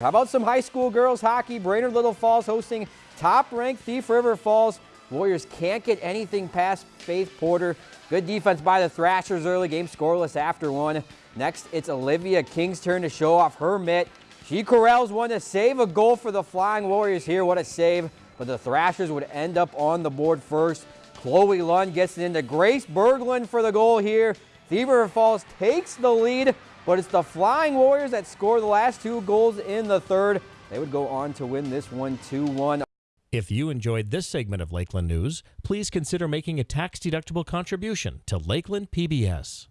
How about some high school girls hockey? Brainerd Little Falls hosting top-ranked Thief River Falls. Warriors can't get anything past Faith Porter. Good defense by the Thrashers early. Game scoreless after one. Next, it's Olivia King's turn to show off her mitt. She corrals one to save a goal for the Flying Warriors here. What a save. But the Thrashers would end up on the board first. Chloe Lund gets it into Grace Berglund for the goal here. Thief River Falls takes the lead but it's the Flying Warriors that score the last two goals in the third. They would go on to win this one 2-1. If you enjoyed this segment of Lakeland News, please consider making a tax-deductible contribution to Lakeland PBS.